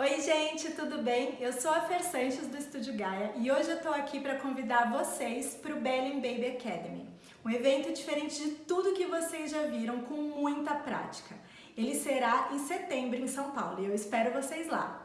Oi gente, tudo bem? Eu sou a Fer Sanches do Estúdio Gaia e hoje eu tô aqui para convidar vocês para o Belém Baby Academy, um evento diferente de tudo que vocês já viram com muita prática. Ele será em setembro em São Paulo e eu espero vocês lá.